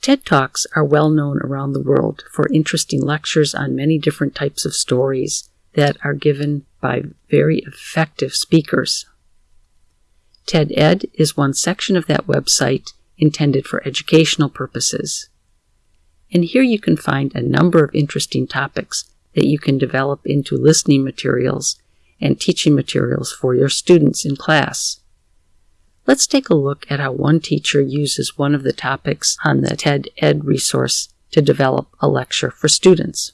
TED Talks are well known around the world for interesting lectures on many different types of stories that are given by very effective speakers. TED Ed is one section of that website intended for educational purposes. And here you can find a number of interesting topics that you can develop into listening materials and teaching materials for your students in class. Let's take a look at how one teacher uses one of the topics on the TED Ed resource to develop a lecture for students.